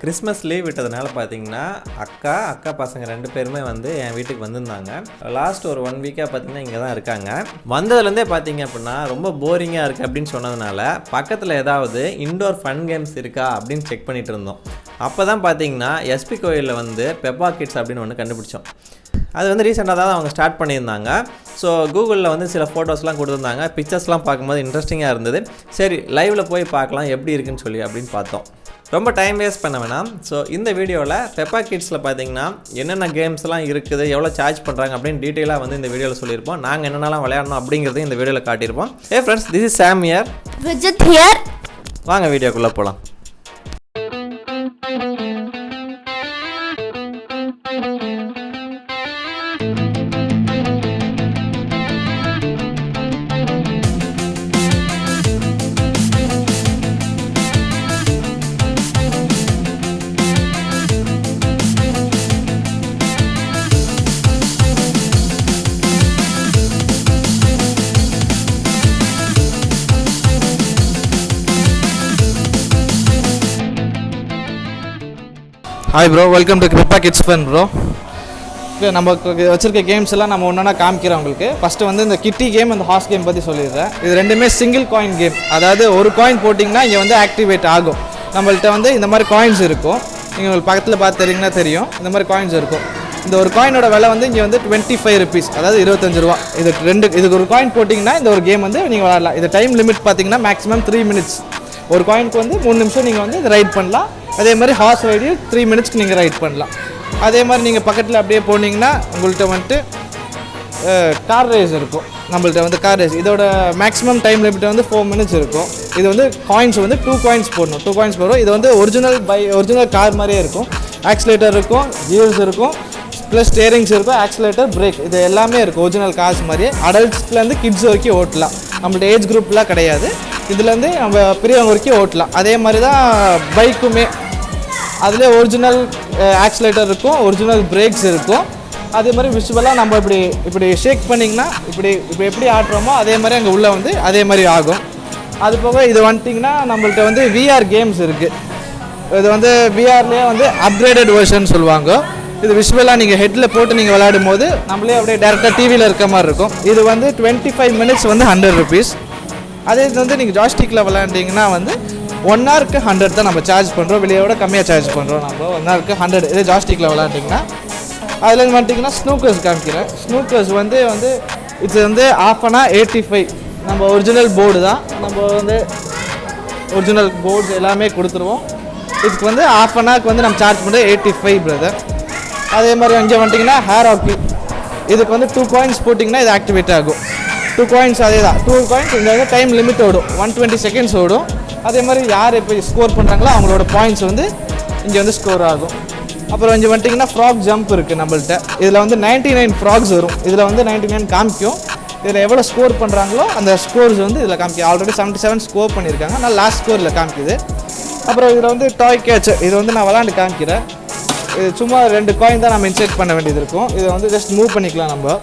Christmas leave விட்டதுனால பார்த்தீங்கன்னா அக்கா அக்கா பசங்க ரெண்டு பேருமே வந்து என் வீட்டுக்கு வந்திருந்தாங்க. லாஸ்ட் ஒரு ஒன் வீக்காக பார்த்தீங்கன்னா இங்கே தான் இருக்காங்க. வந்ததுலேருந்தே பார்த்தீங்க அப்படின்னா ரொம்ப போரிங்காக இருக்குது அப்படின்னு சொன்னதுனால பக்கத்தில் ஏதாவது இண்டோர் ஃபன் கேம்ஸ் இருக்கா அப்படின்னு செக் பண்ணிட்டு இருந்தோம். அப்போ தான் பார்த்தீங்கன்னா எஸ்பி கோயிலில் வந்து பெப்பா கிட்ஸ் அப்படின்னு ஒன்று கண்டுபிடிச்சோம். அது வந்து ரீசெண்டாக தான் அவங்க ஸ்டார்ட் பண்ணியிருந்தாங்க. ஸோ கூகுளில் வந்து சில ஃபோட்டோஸ்லாம் கொடுத்துருந்தாங்க. பிக்சர்ஸ்லாம் பார்க்கும்போது இன்ட்ரெஸ்டிங்காக இருந்தது. சரி லைவில் போய் பார்க்கலாம் எப்படி இருக்குன்னு சொல்லி அப்படின்னு பார்த்தோம். ரொம்ப டைம் வேஸ்ட் பண்ண வேணாம். ஸோ இந்த வீடியோவில் பெப்பா கிட்ஸில் பார்த்தீங்கன்னா என்னென்ன கேம்ஸ்லாம் இருக்குது எவ்வளோ சார்ஜ் பண்ணுறாங்க அப்படின்னு டீட்டெயிலாக வந்து இந்த வீடியோவில் சொல்லியிருப்போம். நாங்கள் என்னென்னலாம் விளையாடணும் அப்படிங்கிறதையும் இந்த வீடியோவில் காட்டியிருப்போம். Hey friends this is Sam here Visit here. வாங்க வீடியோக்குள்ளே போகலாம் hi bro welcome to Kripa kids fun bro நம்ம வச்சுருக்க கேம்ஸ் எல்லாம் நம்ம ஒன்றா காமிக்கிறோம் உங்களுக்கு. ஃபஸ்ட்டு வந்து இந்த கிட்டி கேம் அந்த ஹார்ஸ் கேம் பற்றி சொல்லிடுறேன். இது ரெண்டுமே சிங்கிள் காயின் கேம் அதாவது ஒரு காயின் போட்டிங்கன்னா இங்கே வந்து ஆக்டிவேட் ஆகும். நம்மள்கிட்ட வந்து இந்த மாதிரி காயின்ஸ் இருக்கும். நீங்கள் உங்களுக்கு பக்கத்தில் பார்த்து தெரியுங்கன்னா தெரியும். இந்த மாதிரி காயின்ஸ் இருக்கும். இந்த ஒரு காயினோட விலை வந்து இங்கே வந்து டுவெண்ட்டி ஃபைவ் ருபீஸ் அதாவது இருபத்தஞ்சு ரூபா. இது ரெண்டு இதுக்கு ஒரு காயின் போட்டிங்கன்னா இந்த ஒரு கேம் வந்து நீங்கள் விளாடலாம் இது டைம் லிமிட் பார்த்தீங்கன்னா மேக்ஸிமம் த்ரீ மினிட்ஸ் ஒரு காயினுக்கு வந்து மூணு நிமிஷம் நீங்கள் வந்து ரைட் பண்ணலாம். அதே மாதிரி ஹார்ஸ் ரைடையும் த்ரீ மினிட்ஸ்க்கு நீங்கள் ரைட் பண்ணலாம். அதே மாதிரி நீங்கள் பக்கத்தில் அப்படியே போனீங்கன்னா உங்கள்கிட்ட வந்துட்டு கார் ரேஸ் இருக்கும். நம்மள்ட்ட வந்து கார் ரேஸ் இதோட மேக்ஸிமம் டைம் லிமிட் வந்து ஃபோர் மினிட்ஸ் இருக்கும். இது வந்து காயின்ஸ் வந்து டூ காயின்ஸ் போடணும். டூ காயின்ஸ் போடுறோம். இது வந்து ஒரிஜினல் பை ஒரிஜினல் கார் மாதிரியே இருக்கும். ஆக்சிலேட்டர் இருக்கும் ஜியர்ஸ் இருக்கும் ப்ளஸ் ஸ்டேரிங்ஸ் இருக்கும் ஆக்சிலேட்டர் பிரேக் இது எல்லாமே இருக்கும். ஒரிஜினல் கார்ஸ் மாதிரியே. அடல்ட்ஸ்லேருந்து கிட்ஸ் வரைக்கும் ஓட்டலாம். நம்மள்ட்ட ஏஜ் குரூப்லாம் கிடையாது. இதுலேருந்து நம்ம பெரியவங்க வரைக்கும் ஓட்டலாம். அதே மாதிரி தான் பைக்குமே அதிலே ஒரிஜினல் ஆக்சிலேட்டர் இருக்கும் ஒரிஜினல் பிரேக்ஸ் இருக்கும். அதே மாதிரி விஷுவலாக நம்ம இப்படி இப்படி ஷேக் பண்ணிங்கன்னா இப்படி இப்போ எப்படி ஆடுறோமோ அதே மாதிரி அங்கே உள்ளே வந்து அதே மாதிரி ஆகும். அது போக இது வந்துட்டிங்கன்னா நம்மள்கிட்ட வந்து விஆர் கேம்ஸ் இருக்குது இது வந்து விஆர்லேயே வந்து அப்கிரேடட் வேர்ஷன் சொல்லுவாங்க. இது விஷுவலாக நீங்கள் ஹெட்டில் போட்டு நீங்கள் விளையாடும் போது நம்மளே அப்படியே டேரெக்டாக டிவியில் இருக்க மாதிரி இருக்கும். இது வந்து டுவெண்ட்டி ஃபைவ் மினிட்ஸ் வந்து ஹண்ட்ரட் ருபீஸ் அதே இது வந்து நீங்கள் ஜாஸ்டிக்கில் விளையாண்டிங்கன்னா வந்து ஒன் ஹவருக்கு ஹண்ட்ரட் தான் நம்ம சார்ஜ் பண்ணுறோம் வெளியோட கம்மியாக சார்ஜ் பண்ணுறோம் நம்ம. ஒன் ஹவருக்கு ஹண்ட்ரட் இதே ஜாஸ்டிக்கில் விளையாண்டிங்கன்னா அதில் வந்துட்டிங்கன்னா ஸ்னூக்கர்ஸ் காமிக்கிறேன். ஸ்னூக்கர்ஸ் வந்து வந்து இது வந்து ஆஃப் அன் எயிட்டி ஃபைவ் நம்ம ஒரிஜினல் போர்டு தான். நம்ம வந்து ஒரிஜினல் போர்ட்ஸ் எல்லாமே கொடுத்துருவோம். இதுக்கு வந்து ஆஃப் அன் ஹவருக்கு வந்து நம்ம சார்ஜ் பண்ணுறது எயிட்டி ஃபைவ் பிரதர் அதே மாதிரி அங்கே வந்துட்டிங்கன்னா ஹேர் ஹாக்கி இதுக்கு வந்து டூ காயின்ஸ் போட்டிங்கன்னா இது ஆக்டிவேட் ஆகும். டூ காயின்ஸ் அதே தான் டூ காயின்ஸ் இந்த வந்து டைம் லிமிட் ஓடும். ஒன் டுவெண்ட்டி செகண்ட்ஸ் ஓடும். அதே மாதிரி யார் இப்போ ஸ்கோர் பண்ணுறாங்களோ அவங்களோட பாயிண்ட்ஸ் வந்து இங்கே வந்து ஸ்கோர் ஆகும். அப்புறம் இங்கே வந்துட்டிங்கன்னா ஃப்ராக் ஜம்ப் இருக்குது நம்மள்ட்ட. இதில் வந்து 99 நைன் ஃப்ராக்ஸ் வரும். இதில் வந்து 99 நைன் காமிக்கும். இதில் எவ்வளோ ஸ்கோர் பண்ணுறாங்களோ அந்த ஸ்கோர்ஸ் வந்து இதில் காமிக்கும். ஆல்ரெடி செவன்ட்டி செவன் ஸ்கோர் பண்ணியிருக்காங்க ஆனால் லாஸ்ட் ஸ்கோரில் காமிக்குது. அப்புறம் இதில் வந்து டாய் கேட்ச் இது வந்து நான் விளாண்டு காமிக்கிறேன். இது சும்மா ரெண்டு காயின் தான் நம்ம இன்செர்ட் பண்ண வேண்டியது இருக்கும். இதை வந்து ஜஸ்ட் மூவ் பண்ணிக்கலாம் நம்ம.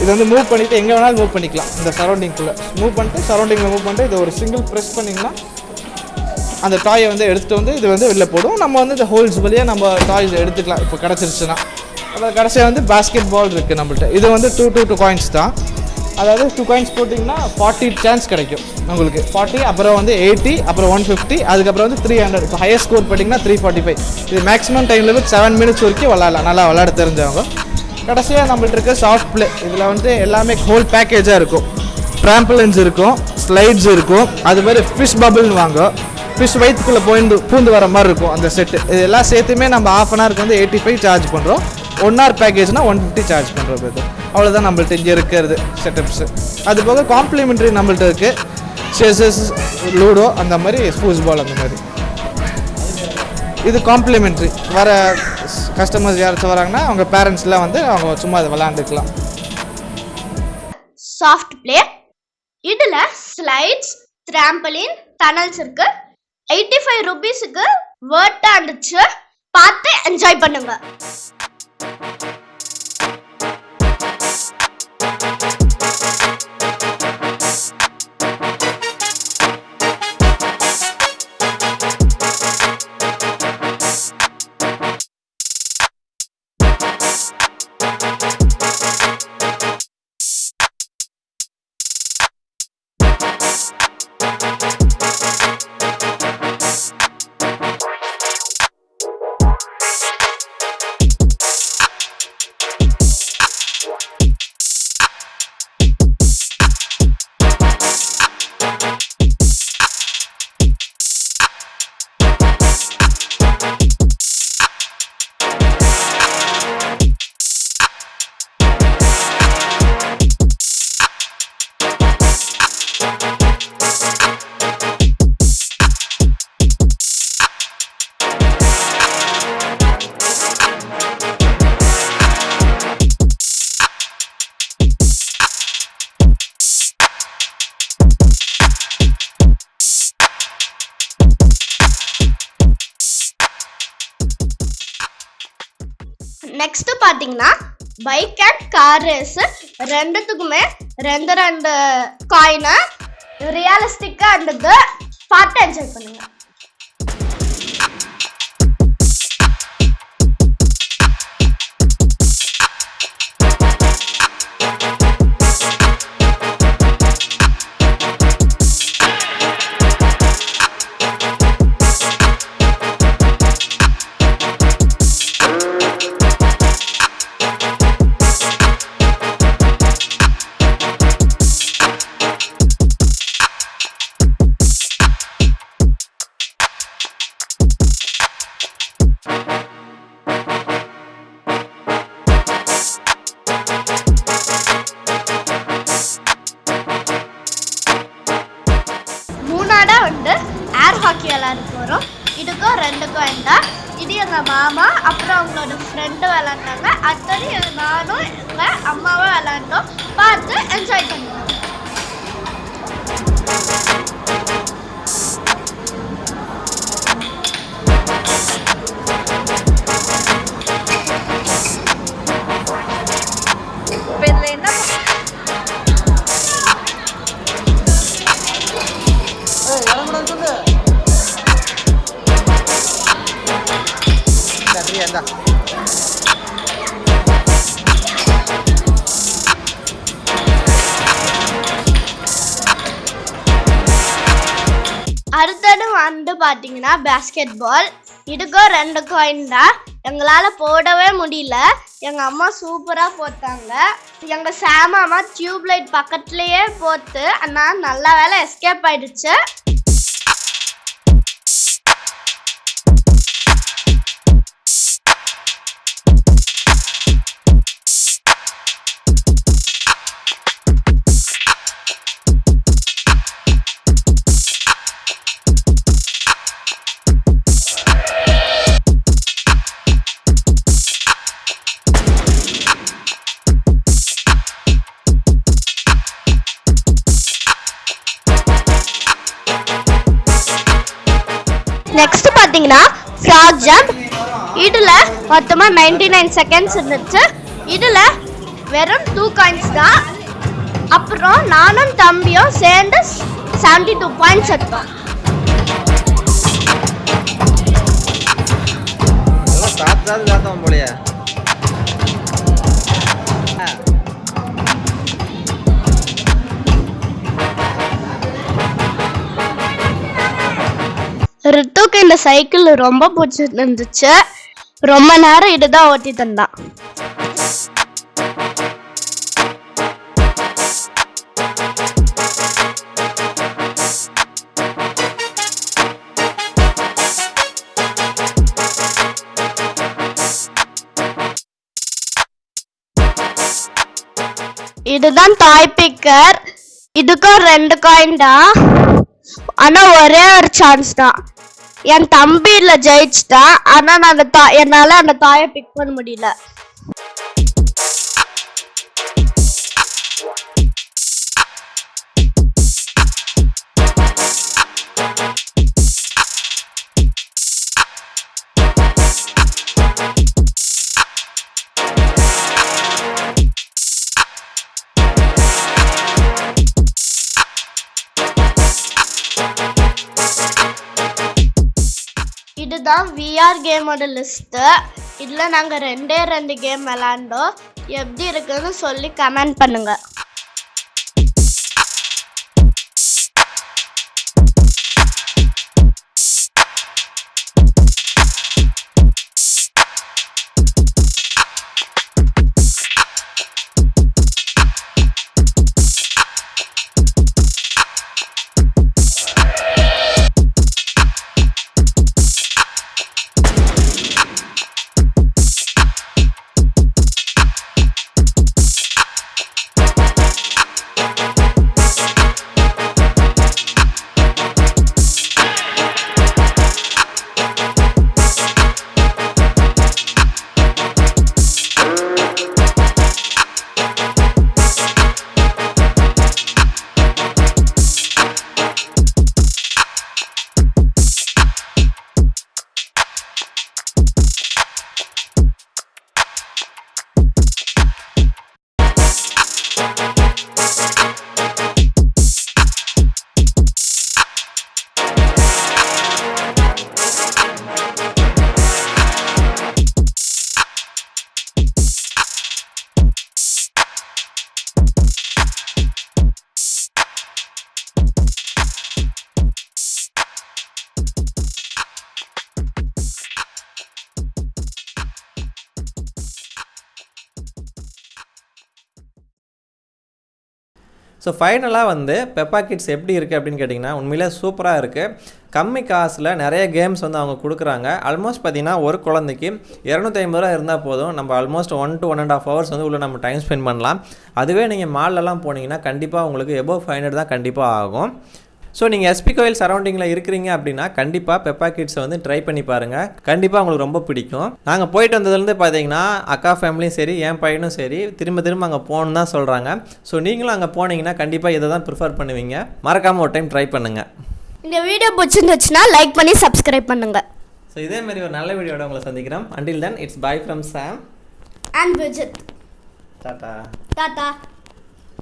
இது வந்து மூவ் பண்ணிவிட்டு எங்கே வேணாலும் மூவ் பண்ணிக்கலாம். இந்த சரௌண்டிங்குள்ளே மூவ் பண்ணிட்டு சரௌண்டிங்கில் மூவ் பண்ணிட்டு இது ஒரு சிங்கிள் ப்ரெஸ் பண்ணிங்கன்னா அந்த டாயை வந்து எடுத்துகிட்டு வந்து இது வந்து வெளில போடும். நம்ம வந்து இந்த ஹோல்ஸ் வழியாக நம்ம டாய்ஸ் எடுத்துக்கலாம். இப்போ கிடச்சிருச்சுன்னா. அப்புறம் கடைசியாக வந்து பாஸ்கெட் பால் இருக்குது நம்மள்ட்ட. இது வந்து டூ டூ டூ காயின்ஸ் தான். அதாவது டூ காயின்ஸ் போட்டிங்கன்னா ஃபார்ட்டி சான்ஸ் கிடைக்கும் உங்களுக்கு. ஃபார்ட்டி அப்புறம் வந்து எயிட்டி அப்புறம் ஒன் ஃபிஃப்டி அதுக்கப்புறம் வந்து த்ரீ ஹண்ட்ரட் இப்போ ஹையர் ஸ்கோர் போட்டிங்கன்னா த்ரீ ஃபார்ட்டி ஃபைவ் இது maximum time limit seven minutes வரைக்கும் விளாட்லாம் நல்லா விளாட தெரிஞ்சவங்க. கடைசியாக நம்மள்ட்ட இருக்க சாஃப்ட் பிளே இதில் வந்து எல்லாமே ஹோல் பேக்கேஜாக இருக்கும். ட்ராம்பலின்ஸ் இருக்கும் ஸ்லைட்ஸ் இருக்கும். அது மாதிரி ஃபிஷ் பபுள்னு வாங்க. ஃபிஷ் வயிற்றுக்குள்ளே போயிந்து பூந்து வர மாதிரி இருக்கும் அந்த செட்டு இது எல்லாம் சேர்த்துமே நம்ம ஆஃப் அன் ஹவருக்கு வந்து எயிட்டி ஃபைவ் சார்ஜ் பண்ணுறோம் ஒன் ஹவர் பேக்கேஜ்னா ஒன் ஃபிஃப்டி சார்ஜ் பண்ணுறோம் இது அவ்வளோதான் நம்மள்ட்ட இங்கே இருக்கிறது செட்டப்ஸு அது போக காம்ப்ளிமெண்ட்ரி நம்மள்ட்ட இருக்குது செஸஸ் லூடோ அந்த மாதிரி ஸ்பூஸ் பால் அந்த மாதிரி. இது காம்ப்ளிமெண்ட்ரி வர கஸ்டமர்ஸ் யாராச்சும் வராங்கன்னா அவங்க பேரண்ட்ஸ்லாம் வந்து அவங்க சும்மா அதை விளாண்டுக்கலாம் சாஃப்ட் பிளே இதில் ஸ்லைட்ஸ் ட்ராம்பலின் டனல்ஸ் இருக்கு. எயிட்டி ஃபைவ் ருபீஸுக்கு வேர்ட்டாக இருந்துச்சு. பார்த்து என்ஜாய் பண்ணுங்கள் நெக்ஸ்ட் பார்த்தீங்கன்னா பைக் அண்ட் கார் ரேஸ் ரெண்டுத்துக்குமே ரெண்டு ரெண்டு காயினை ரியலிஸ்டிக்கா இருந்தது. பார்த்து என்ஜாய் பண்ணுங்கள் ஹாக்கி விளாண்டு போகிறோம் இதுக்கும் ரெண்டு காயின் தான் இது எங்கள் மாமா அப்புறம் அவங்களோட ஃப்ரெண்டு விளாண்டாங்க அடுத்தது எங்கள் நானும் எங்கள் அம்மாவும் விளாண்டோம் பார்த்து என்ஜாய் பண்ணுவோம். பார்த்தீங்கன்னா பேஸ்கெட் பால் இதுக்கும் ரெண்டு காயின் தான். எங்களால் போடவே முடியல. எங்கள் அம்மா சூப்பராக போட்டாங்க. எங்கள் சாமாமா டியூப் லைட் பக்கத்துலேயே போட்டு ஆனால் நல்ல வேலை எஸ்கேப் ஆயிடுச்சு. பார்த்தீங்கன்னா ஃப்ராக் ஜம்ப் இதில் மொத்தமாக நைன்டி நைன் செகண்ட்ஸ் இருந்துச்சு. இதில் வெறும் டூ காயின்ஸ் தான். அப்புறம் நானும் தம்பியும் சேர்ந்து செவன்டி டூ பாயிண்ட்ஸ் எடுத்தோம் போலயே. ரித்துக்கு இந்த சைக்கிள் ரொம்ப பிடிச்சிருந்துச்சு. ரொம்ப நேரம் இதுதான் ஓட்டி தந்தான் இதுதான் தாய் பிக்கர் இதுக்கும் ரெண்டு காயின் தான். ஆனா ஒரே ஒரு சான்ஸ் தான். என் தம்பியில ஜெயிச்சுட்டா ஆனா நான் அந்த தா என்னால அந்த தாயை பிக் பண்ண முடியல. இதுதான் விஆர் கேமோட லிஸ்ட்டு இதில் நாங்கள் ரெண்டே ரெண்டு கேம் விளாண்டோம் எப்படி இருக்குன்னு சொல்லி கமெண்ட் பண்ணுங்கள் ஸோ ஃபைனலாக வந்து பெப்பா கிட்ஸ் எப்படி இருக்குது அப்படின்னு கேட்டிங்கன்னா உண்மையிலே சூப்பராக இருக்குது கம்மி காசில் நிறைய கேம்ஸ் வந்து அவங்க கொடுக்குறாங்க. ஆல்மோஸ்ட் பார்த்திங்கன்னா ஒரு குழந்தைக்கு இரநூத்தி ஐம்பது ரூபா இருந்தால் போதும். நம்ம almost one to one and half hours வந்து உள்ளே நம்ம டைம் ஸ்பெண்ட் பண்ணலாம். அதுவே நீங்கள் மால்லலாம் போனீங்கன்னா கண்டிப்பாக உங்களுக்கு எபோவ் ஃபைவ் ஹண்ட்ரட் தான் கண்டிப்பாக ஆகும். ஸோ நீங்கள் எஸ்பி கோயில் சரௌண்டிங்கில் இருக்கிறீங்க அப்படின்னா கண்டிப்பாக பெப்பா கிட்ஸை வந்து ட்ரை பண்ணி பாருங்கள் கண்டிப்பாக உங்களுக்கு ரொம்ப பிடிக்கும். நாங்கள் போயிட்டு வந்ததுலேருந்து பார்த்தீங்கன்னா அக்கா ஃபேமிலியும் சரி என் பையனும் சரி திரும்ப திரும்ப அங்கே போகணுன்னு தான் சொல்கிறாங்க ஸோ நீங்களும் அங்கே போனீங்கன்னா கண்டிப்பாக இதை தான் ப்ரிஃபர் பண்ணுவீங்க. மறக்காமல் ஒரு டைம் ட்ரை பண்ணுங்கள் இந்த வீடியோ பிடிச்சிருந்துச்சுன்னா லைக் பண்ணி சப்ஸ்கிரைப் பண்ணுங்க. ஸோ இதே மாதிரி ஒரு நல்ல வீடியோட உங்களை சந்திக்கிறோம். Until then it's bye from Sam and Vijith tata tata